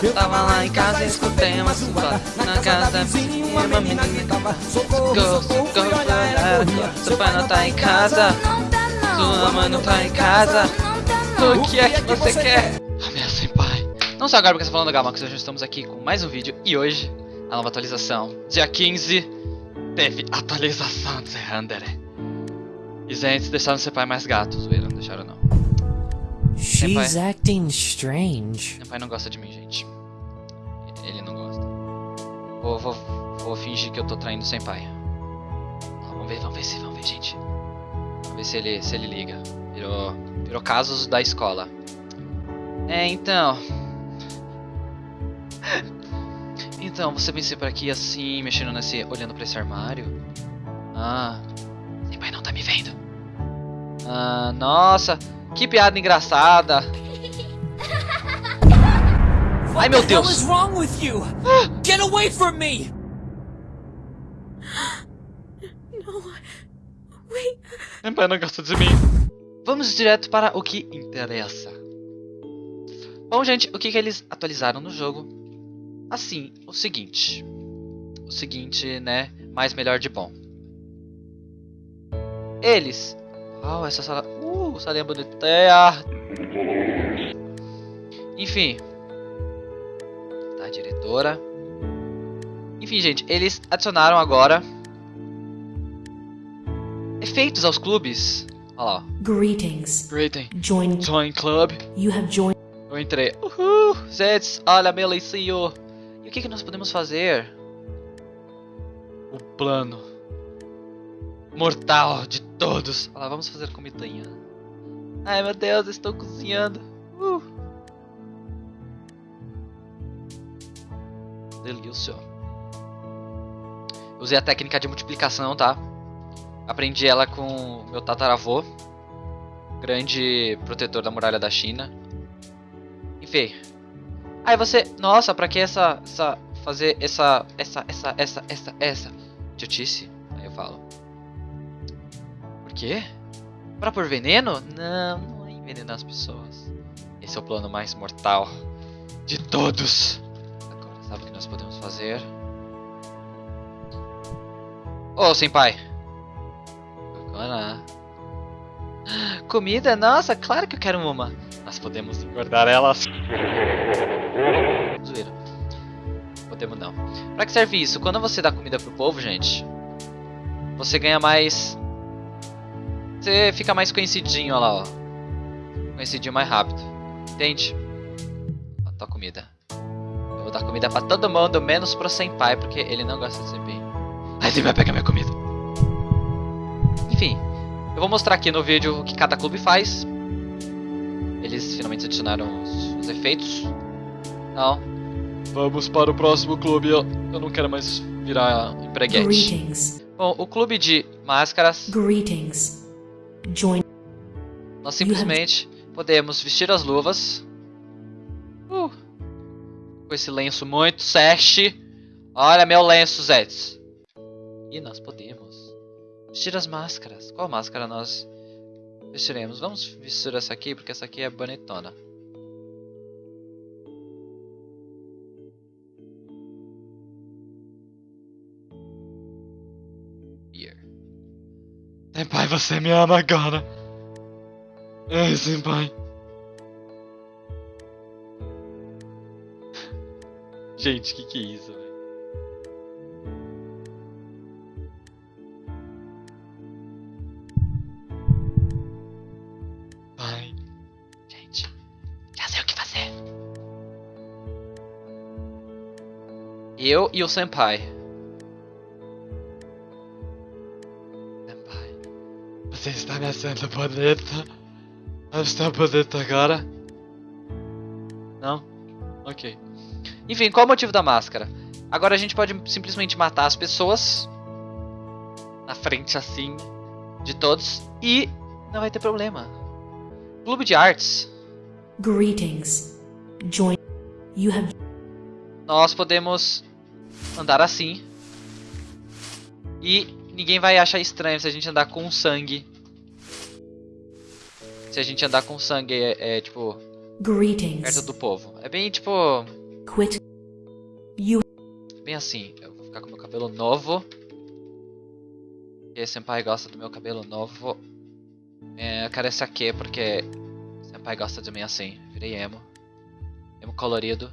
Eu tava lá em casa e escutei uma sua Na casa da minha uma menina tava Socorro, socorro, Seu pai não tá em casa? Sua mãe não tá em casa? O que é que você quer? Ameaça pai. Não sou agora porque você tá falando Gama, que hoje estamos aqui com mais um vídeo. E hoje, a nova atualização. Dia 15 Teve atualização de Zerandere E gente, deixaram seu pai mais gato Zoeira, não deixaram não. She's acting strange. Meu pai não gosta de mim, gente. Ele não gosta. Vou, vou, vou fingir que eu tô traindo sem pai. vamos ver, vamos ver se, vamos ver, gente. Vamos ver se ele, se ele liga. Virou, virou casos da escola. É, então. Então, você vem por aqui assim, mexendo nesse, olhando pra esse armário? Ah, sem pai não tá me vendo. Ah, nossa. Que piada engraçada. Ai meu Deus. What wrong with you? Get away from me. No. Wait. Meu não gosta de mim. Vamos direto para o que interessa. Bom, gente, o que, que eles atualizaram no jogo? Assim, o seguinte. O seguinte, né? Mais melhor de bom. Eles. Oh, essa sala. Uh, salinha bonitinha. Enfim. Tá, diretora. Enfim, gente, eles adicionaram agora efeitos aos clubes. Olha lá. Greetings. Greeting. Join. Join club. You have joined. Eu entrei. Uhul. Zeds, olha, Melicio. E o que, que nós podemos fazer? O plano mortal de todos. Olha lá, vamos fazer comidinha. Ai meu Deus, estou cozinhando. Uh. Usei a técnica de multiplicação, tá? Aprendi ela com meu tataravô. Grande protetor da muralha da China. Enfim. Aí você... Nossa, pra que essa... essa fazer essa... Essa... Essa... Essa... Essa... Essa... Idiotice? Aí eu falo. Por quê? Pra pôr veneno? Não, não é envenenar as pessoas. Esse é o plano mais mortal de todos. Sabe o que nós podemos fazer? Ô, oh, senpai. Agora... Comida? Nossa, claro que eu quero uma. Nós podemos engordar elas. Zoeira. Podemos não. Pra que serve isso? Quando você dá comida pro povo, gente, você ganha mais você fica mais conhecidinho, olha lá, ó. Conhecidinho mais rápido. Entende? Ó, tua comida. Comida pra todo mundo, menos pro senpai, porque ele não gosta de senpai. Aí ele vai pegar minha comida. Enfim, eu vou mostrar aqui no vídeo o que cada clube faz. Eles finalmente adicionaram os, os efeitos. Não. Vamos para o próximo clube. Eu, eu não quero mais virar empreguete. Greetings. Bom, o clube de máscaras. Greetings. Join. Nós simplesmente podemos vestir as luvas. Uh, com esse lenço muito sash. Olha meu lenço, Zeds. E nós podemos vestir as máscaras. Qual máscara nós vestiremos? Vamos vestir essa aqui, porque essa aqui é bonitona. Senpai, você me ama agora. Ai, Senpai. Gente, que que é isso, velho? Pai. Gente, já sei o que fazer. Eu e o Senpai. Você está me achando bonita? Eu estou bonita agora? Não? Ok. Enfim, qual é o motivo da máscara? Agora a gente pode simplesmente matar as pessoas na frente assim de todos e não vai ter problema. Clube de artes. Greetings. Join. You have. Nós podemos andar assim e ninguém vai achar estranho se a gente andar com sangue. Se a gente andar com sangue, é, é tipo... Greetings. Perto do povo. É bem, tipo... Quit. You Bem assim, eu vou ficar com meu cabelo novo. E senpai gosta do meu cabelo novo. É, eu quero esse aqui porque senpai gosta de mim assim. Virei emo. Emo colorido.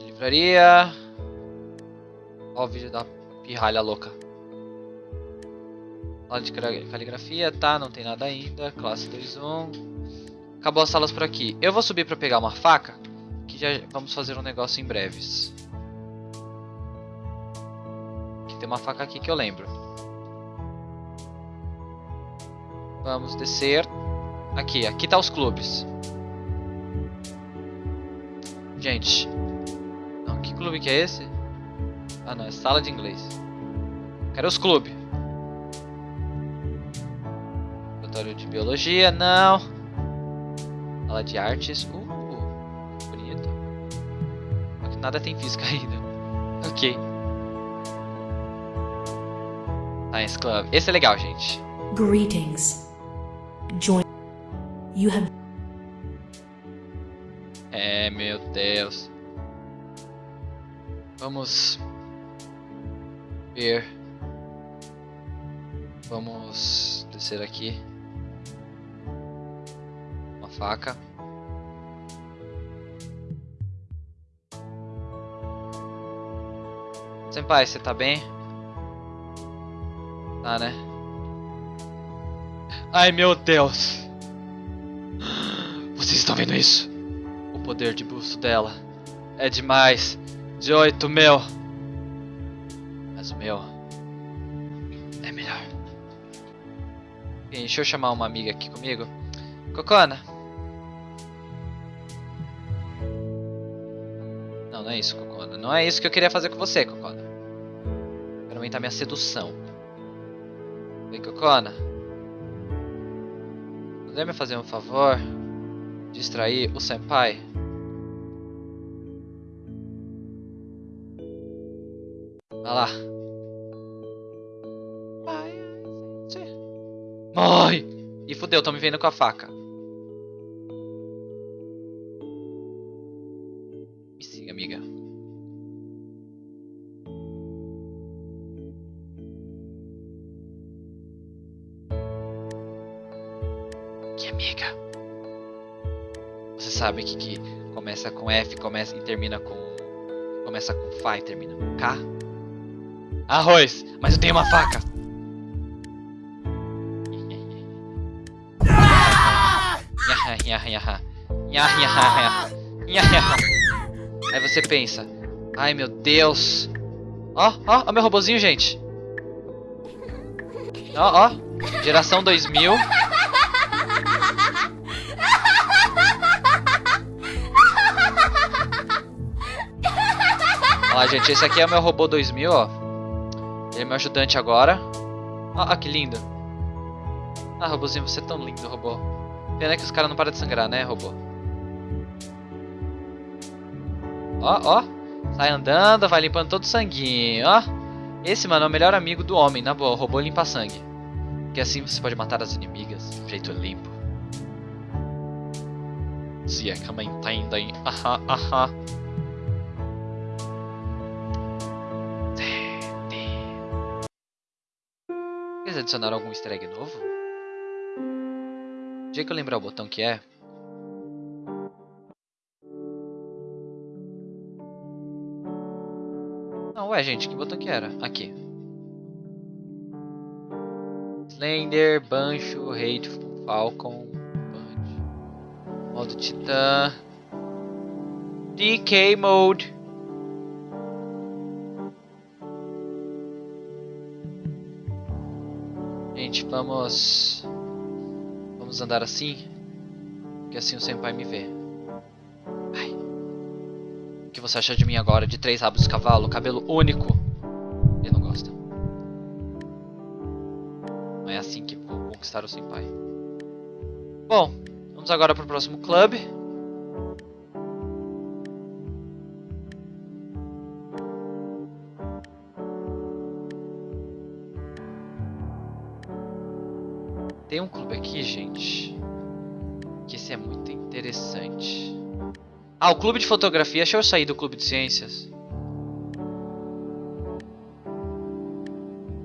Livraria. Ó o vídeo da pirralha louca. Aula de cali- caligrafia, tá, não tem nada ainda. Classe 2.1. Acabou as salas por aqui. Eu vou subir pra pegar uma faca. Que já vamos fazer um negócio em breves. Que tem uma faca aqui que eu lembro. Vamos descer. Aqui, aqui tá os clubes. Gente. Não, que clube que é esse? Ah não, é sala de inglês. Quero os clubes. Laboratório de biologia, não. Sala de artes. Uh, bonito. Só que nada tem física ainda. Ok. Science Club. Esse é legal, gente. greetings. Join. You have É, meu Deus. Vamos ver. Vamos descer aqui. Faca. Senpai, você tá bem? Tá, né? Ai, meu Deus. Vocês estão vendo isso? O poder de busto dela é demais. De oito mil. Mas o meu é melhor. Deixa eu chamar uma amiga aqui comigo. Cocona. Não, é isso, Cocona. Não é isso que eu queria fazer com você, Cocona. Quero aumentar minha sedução. Vem, Cocona. Poderia me fazer um favor? Distrair o senpai? Vai lá. Morre! E fudeu, tão me vendo com a faca. Sabe que, que começa com F começa, e termina com. Começa com Fá e termina com K? Arroz! Mas eu tenho uma faca! Aí você pensa, ai meu Deus. Ó, ó, ó meu robozinho, gente. Ó, ó, geração 2000. Lá, gente, esse aqui é o meu robô 2000, ó. Ele é meu ajudante agora. Ó, ó que lindo. Ah, robozinho, você é tão lindo, robô. Pena que os caras não param de sangrar, né, robô? Ó, ó. Sai andando, vai limpando todo o sanguinho, ó. Esse, mano, é o melhor amigo do homem, na boa. O robô limpa sangue. Porque assim você pode matar as inimigas de um jeito limpo. Se é que me entendem. Aham, aham. Eles adicionaram algum easter egg novo? O que eu lembrar o botão que é. Não, ué, gente, que botão que era? Aqui. Slender, Bancho, Hateful, Falcon, Punch. Modo Titã. DK Mode. Vamos. Vamos andar assim. Que assim o senpai me vê. O que você acha de mim agora? De três rabos de cavalo, cabelo único. Ele não gosta. Não é assim que vou conquistar o senpai. Bom, vamos agora pro próximo clube. Tem um clube aqui, gente. Que esse é muito Interessante. Ah, o clube de fotografia. Deixa eu sair do clube de ciências.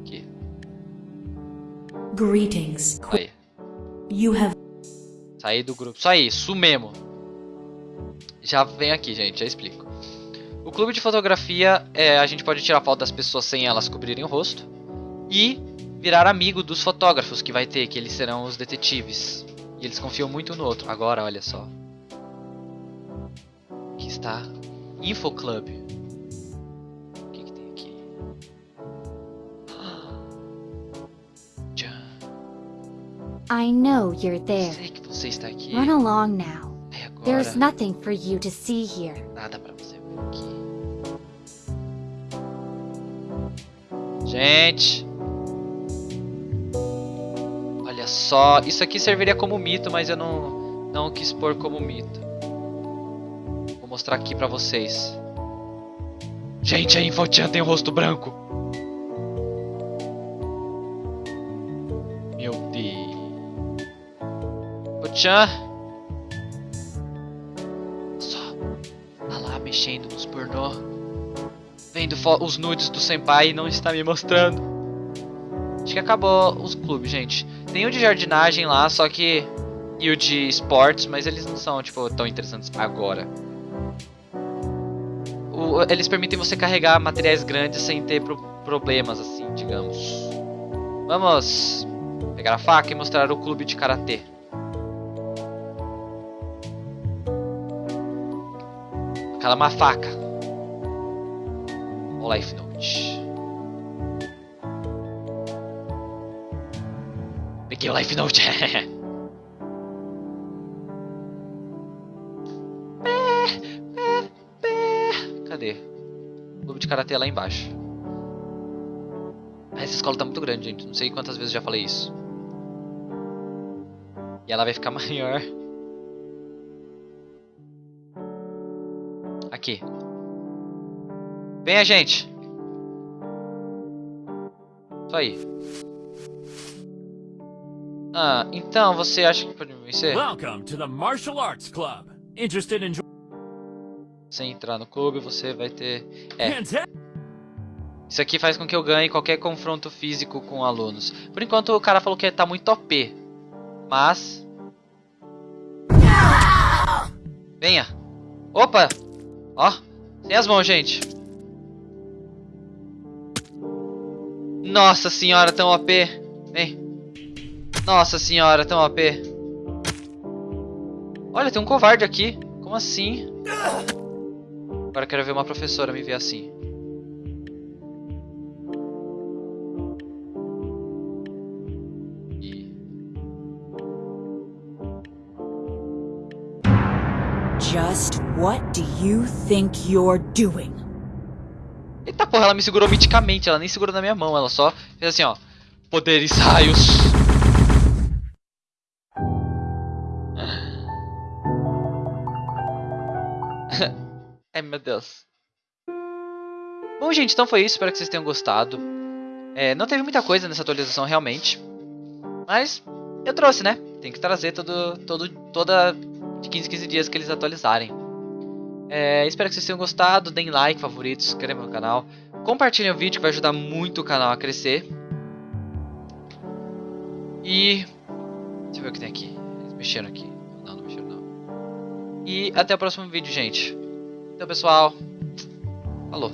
Aqui. Greetings. Aí. You have Sair do grupo. Isso aí, isso mesmo. Já vem aqui, gente, já explico. O clube de fotografia, é, a gente pode tirar foto das pessoas sem elas cobrirem o rosto. E virar amigo dos fotógrafos que vai ter, que eles serão os detetives. E eles confiam muito no outro. Agora, olha só. Aqui está. Info Club. O que, que tem aqui? Tchan. I know you're there. Sei que você está aqui. Run along now. É agora. There's nothing for you to see here. Nada pra você ver aqui. Gente. Só. Isso aqui serviria como mito, mas eu não, não quis pôr como mito. Vou mostrar aqui pra vocês. Gente, a Infochan tem o rosto branco. Meu Deus. Infochan. Só. Tá lá mexendo nos pornô. Vendo os nudes do senpai e não está me mostrando. Que acabou os clubes, gente. Tem o de jardinagem lá, só que. E o de esportes, mas eles não são, tipo, tão interessantes agora. O- eles permitem você carregar materiais grandes sem ter pro- problemas, assim, digamos. Vamos pegar a faca e mostrar o clube de karatê. Aquela é uma faca. O Life Note. Peguei o Life Note. Cadê? Clube de Karatê é lá embaixo. Essa escola tá muito grande, gente. Não sei quantas vezes já falei isso. E ela vai ficar maior. Aqui. Venha, gente. Isso aí. Ah, então você acha que pode me vencer? Welcome to the Martial Arts Club. Interested in? Sem entrar no clube, você vai ter... É, isso aqui faz com que eu ganhe qualquer confronto físico com alunos. Por enquanto, o cara falou que tá muito OP. Mas... Venha. Opa! Ó, sem as mãos, gente. Nossa senhora, tão OP. Vem. Nossa senhora, tão OP. Olha, tem um covarde aqui. Como assim? Agora quero ver uma professora me ver assim. Just what do you think you're doing? Eita porra, ela me segurou miticamente, ela nem segurou na minha mão, ela só fez assim, ó. Poderes raios. Meu Deus. Bom, gente, então foi isso. Espero que vocês tenham gostado. É, não teve muita coisa nessa atualização, realmente. Mas eu trouxe, né? Tem que trazer todo, todo, toda de 15 15 dias que eles atualizarem. É, espero que vocês tenham gostado. Deem like, favoritos, se inscrevam no canal. Compartilhem o vídeo que vai ajudar muito o canal a crescer. E... Deixa eu ver o que tem aqui. Eles mexeram aqui. Não, não mexeram não. E até o próximo vídeo, gente. Então, pessoal. Falou.